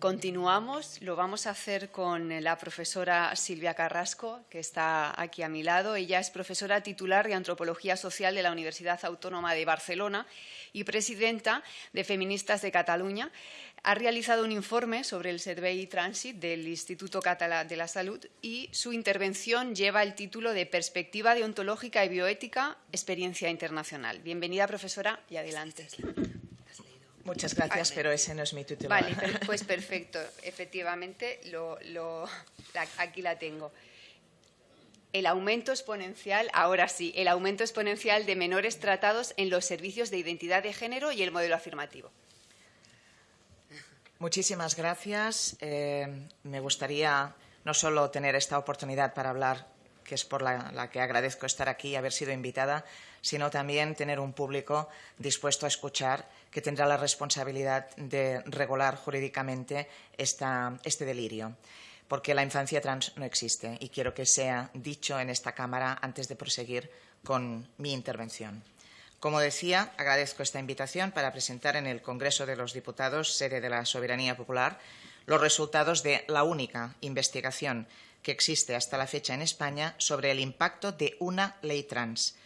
Continuamos, lo vamos a hacer con la profesora Silvia Carrasco, que está aquí a mi lado. Ella es profesora titular de Antropología Social de la Universidad Autónoma de Barcelona y presidenta de Feministas de Cataluña. Ha realizado un informe sobre el Servei Transit del Instituto Català de la Salud y su intervención lleva el título de Perspectiva deontológica y bioética, experiencia internacional. Bienvenida, profesora, y adelante. Muchas gracias, pero ese no es mi título. Vale, pues perfecto. Efectivamente, aquí la tengo. El aumento exponencial, ahora sí, el aumento exponencial de menores tratados en los servicios de identidad de género y el modelo afirmativo. Muchísimas gracias. Eh, me gustaría no solo tener esta oportunidad para hablar, que es por la que agradezco estar aquí y haber sido invitada, sino también tener un público dispuesto a escuchar que tendrá la responsabilidad de regular jurídicamente este delirio porque la infancia trans no existe y quiero que sea dicho en esta Cámara antes de proseguir con mi intervención. Como decía, agradezco esta invitación para presentar en el Congreso de los Diputados, sede de la Soberanía Popular, los resultados de la única investigación que existe hasta la fecha en España sobre el impacto de una ley trans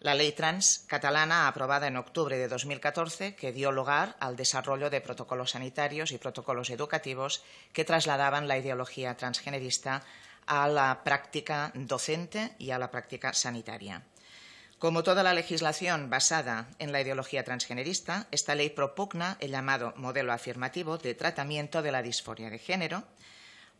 la ley trans catalana aprobada en octubre de 2014 que dio lugar al desarrollo de protocolos sanitarios y protocolos educativos que trasladaban la ideología transgenerista a la práctica docente y a la práctica sanitaria. Como toda la legislación basada en la ideología transgenerista, esta ley propugna el llamado modelo afirmativo de tratamiento de la disforia de género,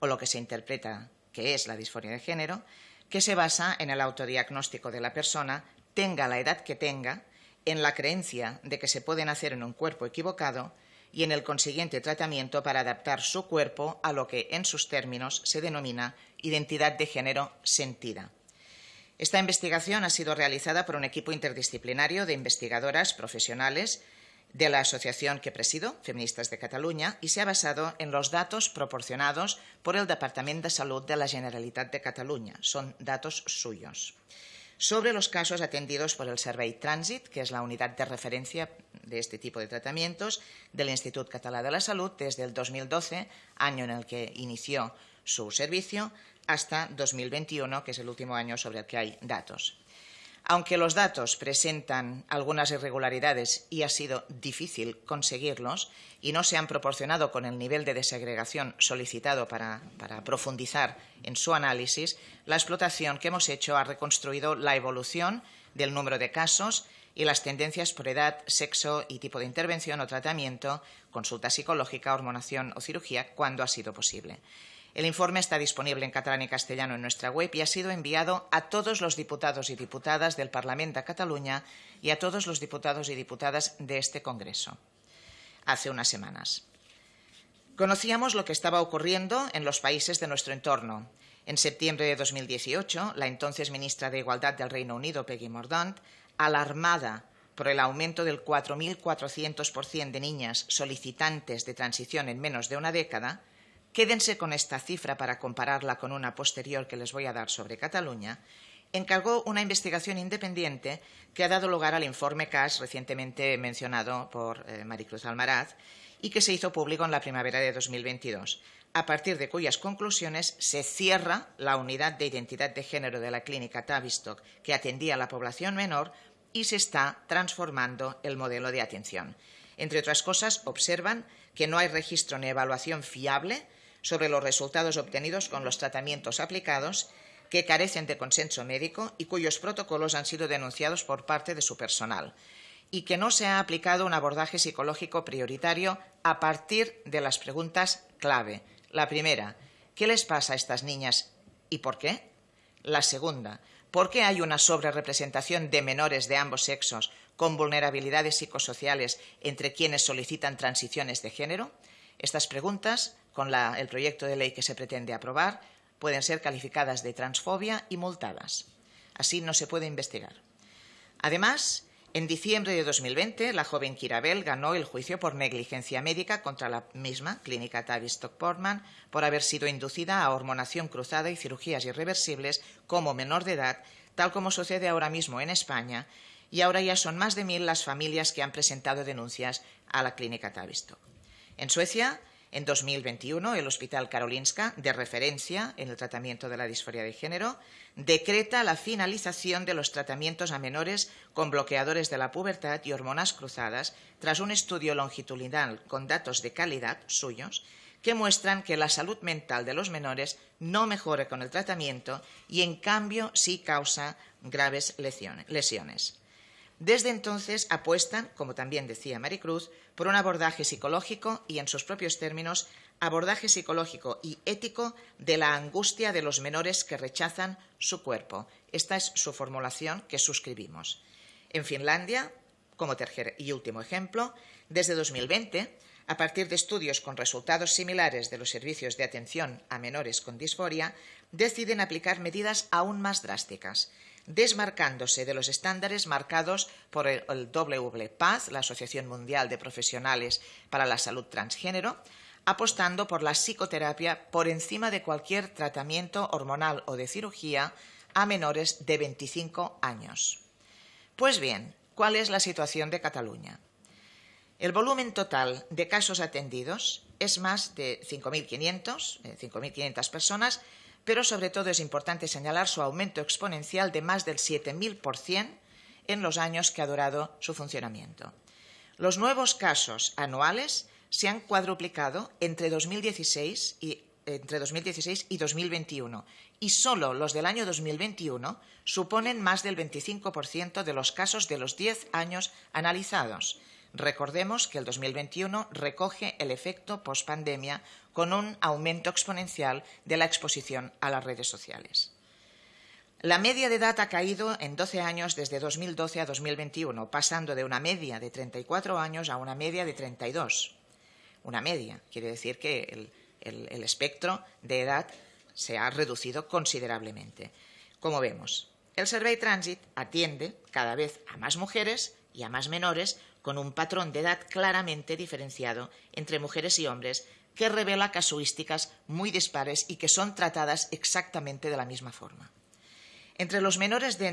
o lo que se interpreta que es la disforia de género, que se basa en el autodiagnóstico de la persona tenga la edad que tenga, en la creencia de que se puede nacer en un cuerpo equivocado y en el consiguiente tratamiento para adaptar su cuerpo a lo que, en sus términos, se denomina identidad de género sentida. Esta investigación ha sido realizada por un equipo interdisciplinario de investigadoras profesionales de la asociación que presido, Feministas de Cataluña, y se ha basado en los datos proporcionados por el Departamento de Salud de la Generalitat de Cataluña. Son datos suyos sobre los casos atendidos por el Servei Transit, que es la unidad de referencia de este tipo de tratamientos del Instituto Català de la Salud desde el 2012, año en el que inició su servicio, hasta 2021, que es el último año sobre el que hay datos. Aunque los datos presentan algunas irregularidades y ha sido difícil conseguirlos y no se han proporcionado con el nivel de desagregación solicitado para, profundizar en su análisis, la explotación que hemos hecho ha reconstruido la evolución del número de casos y las tendencias por edad, sexo y tipo de intervención o tratamiento, consulta psicológica, hormonación o cirugía, cuando ha sido posible. El informe está disponible en catalán y castellano en nuestra web y ha sido enviado a todos los diputados y diputadas del Parlamento de Cataluña y a todos los diputados y diputadas de este Congreso hace unas semanas. Conocíamos lo que estaba ocurriendo en los países de nuestro entorno. En septiembre de 2018, la entonces ministra de Igualdad del Reino Unido, Peggy Mordaunt, alarmada por el aumento del 4.400% de niñas solicitantes de transición en menos de una década, quédense con esta cifra para compararla con una posterior que les voy a dar sobre Cataluña, encargó una investigación independiente que ha dado lugar al informe CAS recientemente mencionado por eh, Maricruz Almaraz y que se hizo público en la primavera de 2022, a partir de cuyas conclusiones se cierra la unidad de identidad de género de la clínica Tavistock que atendía a la población menor y se está transformando el modelo de atención. Entre otras cosas, observan que no hay registro ni evaluación fiable sobre los resultados obtenidos con los tratamientos aplicados que carecen de consenso médico y cuyos protocolos han sido denunciados por parte de su personal y que no se ha aplicado un abordaje psicológico prioritario a partir de las preguntas clave. La primera, ¿qué les pasa a estas niñas y por qué? La segunda, ¿por qué hay una sobrerepresentación de menores de ambos sexos con vulnerabilidades psicosociales entre quienes solicitan transiciones de género? Estas preguntas, con el proyecto de ley que se pretende aprobar, pueden ser calificadas de transfobia y multadas. Así no se puede investigar. Además, en diciembre de 2020, la joven Kirabel ganó el juicio por negligencia médica contra la misma clínica Tavistock Portman por haber sido inducida a hormonación cruzada y cirugías irreversibles como menor de edad, tal como sucede ahora mismo en España, y ahora ya son más de mil las familias que han presentado denuncias a la clínica Tavistock. En Suecia, En 2021, el Hospital Karolinska, de referencia en el tratamiento de la disforia de género, decreta la finalización de los tratamientos a menores con bloqueadores de la pubertad y hormonas cruzadas tras un estudio longitudinal con datos de calidad suyos que muestran que la salud mental de los menores no mejora con el tratamiento y, en cambio, sí causa graves lesiones. Desde entonces apuestan, como también decía Maricruz, por un abordaje psicológico y, en sus propios términos, abordaje psicológico y ético de la angustia de los menores que rechazan su cuerpo. Esta es su formulación que suscribimos. En Finlandia, como tercer y último ejemplo, desde 2020, a partir de estudios con resultados similares de los servicios de atención a menores con disforia, deciden aplicar medidas aún más drásticas desmarcándose de los estándares marcados por el WPATH, la Asociación Mundial de Profesionales para la Salud Transgénero, apostando por la psicoterapia por encima de cualquier tratamiento hormonal o de cirugía a menores de 25 años. Pues bien, ¿cuál es la situación de Cataluña? El volumen total de casos atendidos es más de 5.500, 5.500 eh, personas, pero sobre todo es importante señalar su aumento exponencial de más del 7.000% en los años que ha durado su funcionamiento. Los nuevos casos anuales se han cuadruplicado entre 2016 y, entre 2016 y 2021 y solo los del año 2021 suponen más del 25% de los casos de los 10 años analizados. Recordemos que el 2021 recoge el efecto pospandemia con un aumento exponencial de la exposición a las redes sociales. La media de edad ha caído en 12 años desde 2012 a 2021, pasando de una media de 34 años a una media de 32. Una media, quiere decir que el, el espectro de edad se ha reducido considerablemente. Como vemos, el Survey Transit atiende cada vez a más mujeres y a más menores con un patrón de edad claramente diferenciado entre mujeres y hombres que revela casuísticas muy dispares y que son tratadas exactamente de la misma forma. Entre los menores de,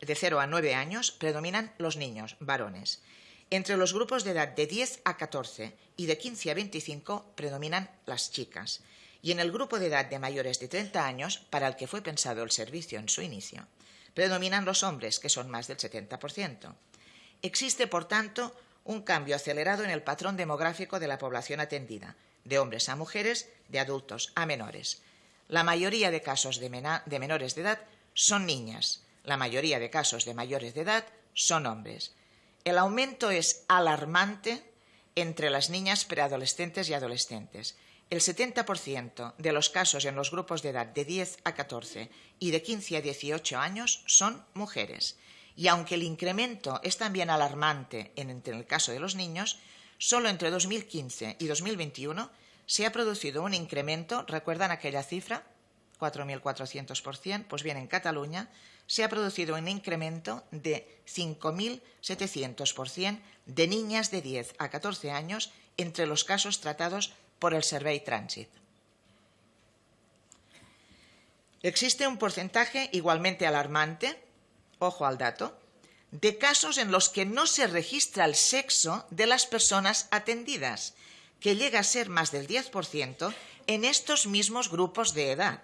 0 a 9 años predominan los niños, varones. Entre los grupos de edad de 10 a 14 y de 15 a 25 predominan las chicas. Y en el grupo de edad de mayores de 30 años, para el que fue pensado el servicio en su inicio, predominan los hombres, que son más del 70%. Existe, por tanto, un cambio acelerado en el patrón demográfico de la población atendida, de hombres a mujeres, de adultos a menores. La mayoría de casos de, menores de edad son niñas, la mayoría de casos de mayores de edad son hombres. El aumento es alarmante entre las niñas preadolescentes y adolescentes. El 70% de los casos en los grupos de edad de 10 a 14 y de 15 a 18 años son mujeres. Y aunque el incremento es también alarmante en el caso de los niños, Solo entre 2015 y 2021 se ha producido un incremento, ¿recuerdan aquella cifra? 4.400%, pues bien, en Cataluña se ha producido un incremento de 5.700% de niñas de 10 a 14 años entre los casos tratados por el Survey Transit. Existe un porcentaje igualmente alarmante, ojo al dato, de casos en los que no se registra el sexo de las personas atendidas, que llega a ser más del 10% en estos mismos grupos de edad.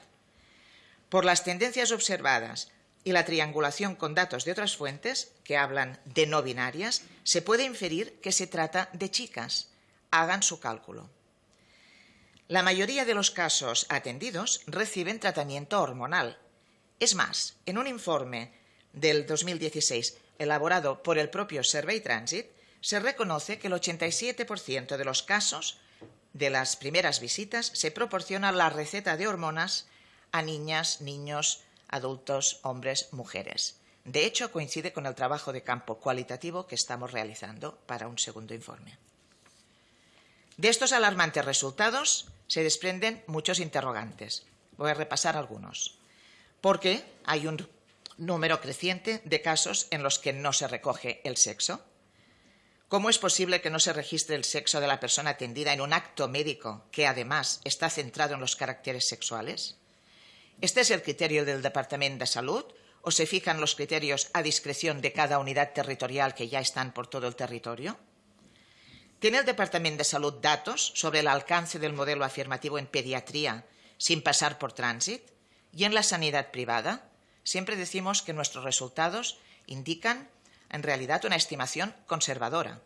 Por las tendencias observadas y la triangulación con datos de otras fuentes, que hablan de no binarias, se puede inferir que se trata de chicas. Hagan su cálculo. La mayoría de los casos atendidos reciben tratamiento hormonal. Es más, en un informe del 2016 elaborado por el propio Survey Transit, se reconoce que el 87% de los casos de las primeras visitas se proporciona la receta de hormonas a niñas, niños, adultos, hombres, mujeres. De hecho, coincide con el trabajo de campo cualitativo que estamos realizando para un segundo informe. De estos alarmantes resultados se desprenden muchos interrogantes. Voy a repasar algunos. ¿Por qué hay un número creciente de casos en los que no se recoge el sexo? ¿Cómo es posible que no se registre el sexo de la persona atendida en un acto médico que además está centrado en los caracteres sexuales? ¿Este es el criterio del Departamento de Salud o se fijan los criterios a discreción de cada unidad territorial que ya están por todo el territorio? ¿Tiene el Departamento de Salud datos sobre el alcance del modelo afirmativo en pediatría sin pasar por tránsito? Y en la sanidad privada, siempre decimos que nuestros resultados indican en realidad una estimación conservadora,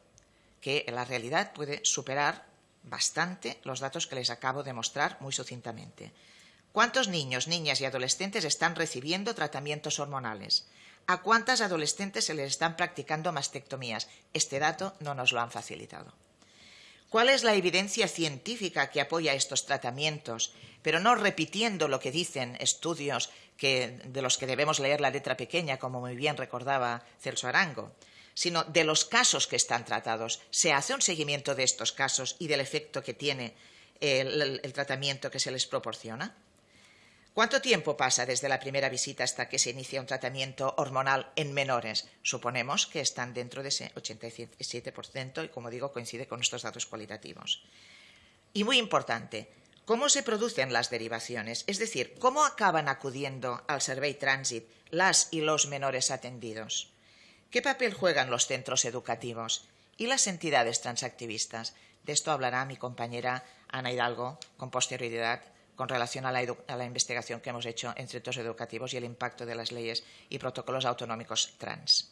que en la realidad puede superar bastante los datos que les acabo de mostrar muy sucintamente. ¿Cuántos niños, niñas y adolescentes están recibiendo tratamientos hormonales? ¿A cuántas adolescentes se les están practicando mastectomías? Este dato no nos lo han facilitado. ¿Cuál es la evidencia científica que apoya estos tratamientos? Pero no repitiendo lo que dicen estudios de los que debemos leer la letra pequeña, como muy bien recordaba Celso Arango, sino de los casos que están tratados. Se hace un seguimiento de estos casos y del efecto que tiene el tratamiento que se les proporciona. ¿Cuánto tiempo pasa desde la primera visita hasta que se inicia un tratamiento hormonal en menores? Suponemos que están dentro de ese 87% y, como digo, coincide con estos datos cualitativos. Y muy importante, ¿cómo se producen las derivaciones? Es decir, ¿cómo acaban acudiendo al Survey Transit las y los menores atendidos? ¿Qué papel juegan los centros educativos y las entidades transactivistas? De esto hablará mi compañera Ana Hidalgo con posterioridad con relación a la, investigación que hemos hecho en centros educativos y el impacto de las leyes y protocolos autonómicos trans.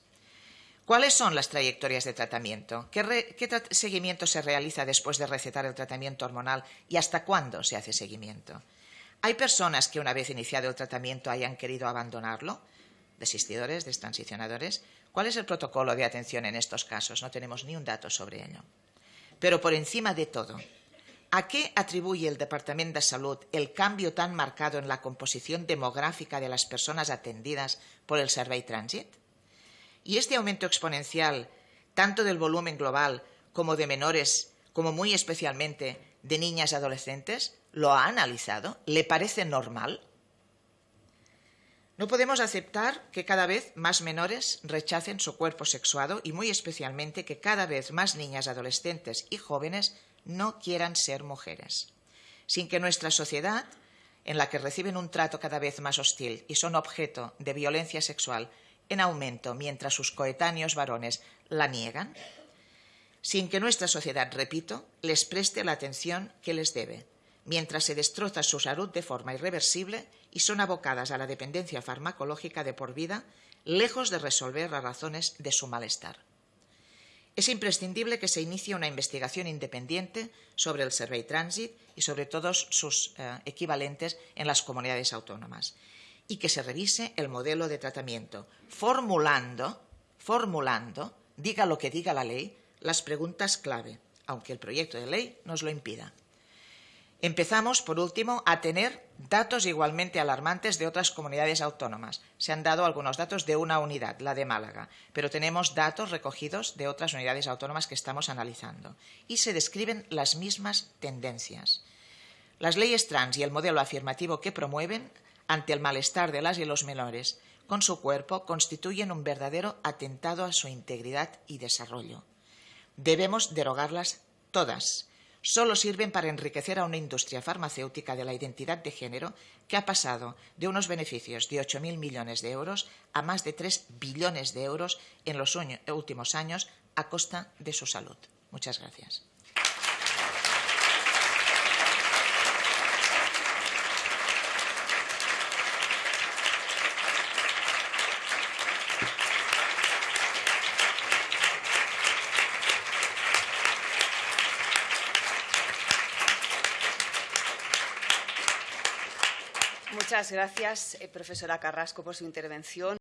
¿Cuáles son las trayectorias de tratamiento? ¿Qué, ¿Qué, seguimiento se realiza después de recetar el tratamiento hormonal y hasta cuándo se hace seguimiento? ¿Hay personas que una vez iniciado el tratamiento hayan querido abandonarlo? ¿Desistidores, destransicionadores? ¿Cuál es el protocolo de atención en estos casos? No tenemos ni un dato sobre ello. Pero por encima de todo, ¿A qué atribuye el Departamento de Salud el cambio tan marcado en la composición demográfica de las personas atendidas por el Survey Transit? ¿Y este aumento exponencial, tanto del volumen global como de menores, como muy especialmente de niñas y adolescentes, lo ha analizado? ¿Le parece normal? No podemos aceptar que cada vez más menores rechacen su cuerpo sexuado y muy especialmente que cada vez más niñas, adolescentes y jóvenes no quieran ser mujeres, sin que nuestra sociedad, en la que reciben un trato cada vez más hostil y son objeto de violencia sexual en aumento mientras sus coetáneos varones la niegan, sin que nuestra sociedad, repito, les preste la atención que les debe, mientras se destroza su salud de forma irreversible y son abocadas a la dependencia farmacológica de por vida, lejos de resolver las razones de su malestar. Es imprescindible que se inicie una investigación independiente sobre el Survey Transit y sobre todos sus eh, equivalentes en las comunidades autónomas y que se revise el modelo de tratamiento, formulando, formulando, diga lo que diga la ley, las preguntas clave, aunque el proyecto de ley nos lo impida. Empezamos, por último, a tener datos igualmente alarmantes de otras comunidades autónomas. Se han dado algunos datos de una unidad, la de Málaga, pero tenemos datos recogidos de otras unidades autónomas que estamos analizando. Y se describen las mismas tendencias. Las leyes trans y el modelo afirmativo que promueven, ante el malestar de las y los menores con su cuerpo, constituyen un verdadero atentado a su integridad y desarrollo. Debemos derogarlas todas solo sirven para enriquecer a una industria farmacéutica de la identidad de género que ha pasado de unos beneficios de 8.000 millones de euros a más de 3 billones de euros en los últimos años a costa de su salud. Muchas gracias. Muchas gracias, eh, profesora Carrasco, por su intervención.